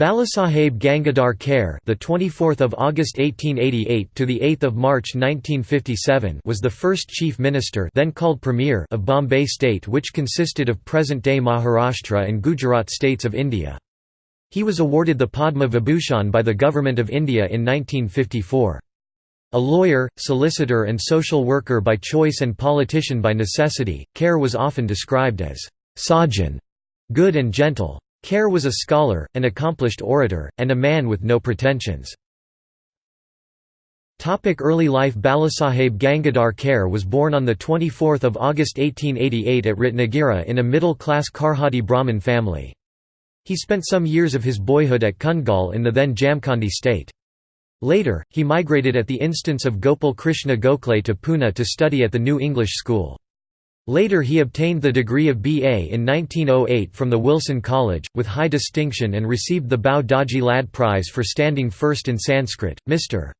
Balasaheb Gangadhar Kher, the 24th of August 1888 to the 8th of March 1957, was the first chief minister, then called premier, of Bombay state, which consisted of present-day Maharashtra and Gujarat states of India. He was awarded the Padma Vibhushan by the government of India in 1954. A lawyer, solicitor, and social worker by choice and politician by necessity, Kher was often described as sajjan, good and gentle. Kher was a scholar, an accomplished orator, and a man with no pretensions. Early life Balasaheb Gangadhar Kher was born on 24 August 1888 at Ratnagiri in a middle-class Karhadi Brahmin family. He spent some years of his boyhood at Kungal in the then Jamkhandi state. Later, he migrated at the instance of Gopal Krishna Gokhale to Pune to study at the New English School. Later he obtained the degree of B.A. in 1908 from the Wilson College, with high distinction and received the Bhau Daji Lad Prize for standing first in Sanskrit. Mr.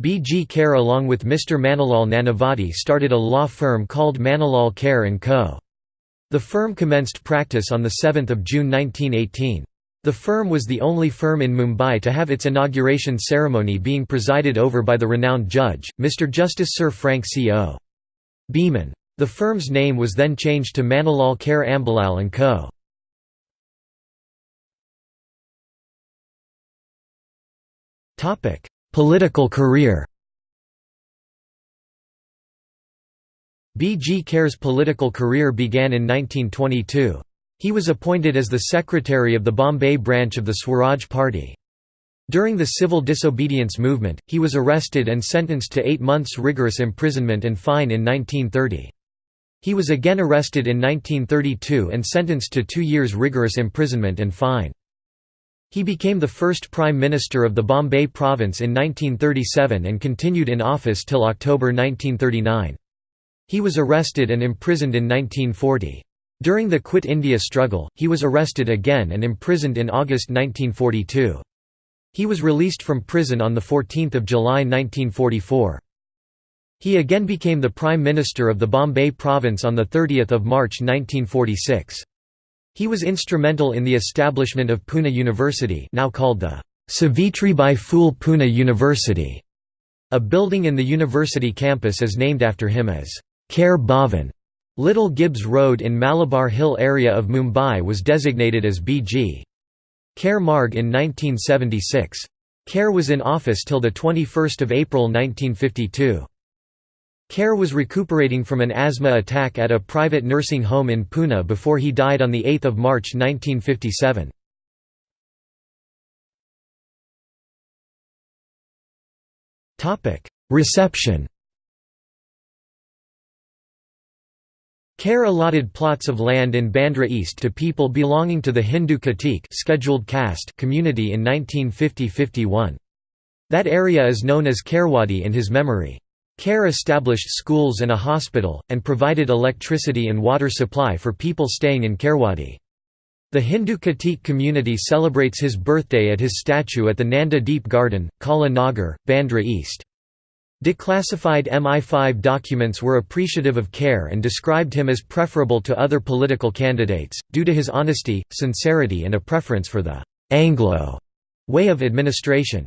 B. G. Kher along with Mr. Manilal Nanavati started a law firm called Manilal Kher & Co. The firm commenced practice on 7 June 1918. The firm was the only firm in Mumbai to have its inauguration ceremony being presided over by the renowned judge, Mr. Justice Sir Frank C. O. Beaman. The firm's name was then changed to Manilal Kher Ambalal & Co. Political career B. G. Kher's political career began in 1922. He was appointed as the secretary of the Bombay branch of the Swaraj Party. During the civil disobedience movement, he was arrested and sentenced to eight months rigorous imprisonment and fine in 1930. He was again arrested in 1932 and sentenced to two years rigorous imprisonment and fine. He became the first Prime Minister of the Bombay Province in 1937 and continued in office till October 1939. He was arrested and imprisoned in 1940. During the Quit India struggle, he was arrested again and imprisoned in August 1942. He was released from prison on 14 July 1944. He again became the Prime Minister of the Bombay Province on 30 March 1946. He was instrumental in the establishment of Pune University now called the Savitribai Phule Pune University. A building in the university campus is named after him as Kher Bhavan. Little Gibbs Road in Malabar Hill area of Mumbai was designated as B.G. Kher Marg in 1976. Kher was in office till 21 April 1952. Kher was recuperating from an asthma attack at a private nursing home in Pune before he died on 8 March 1957. Reception Kher allotted plots of land in Bandra East to people belonging to the Hindu Khatik scheduled caste community in 1950–51. That area is known as Kherwadi in his memory. Kher established schools and a hospital, and provided electricity and water supply for people staying in Kherwadi. The Hindu Khatik community celebrates his birthday at his statue at the Nanda Deep Garden, Kala Nagar, Bandra East. Declassified MI5 documents were appreciative of Kher and described him as preferable to other political candidates, due to his honesty, sincerity and a preference for the «Anglo» way of administration.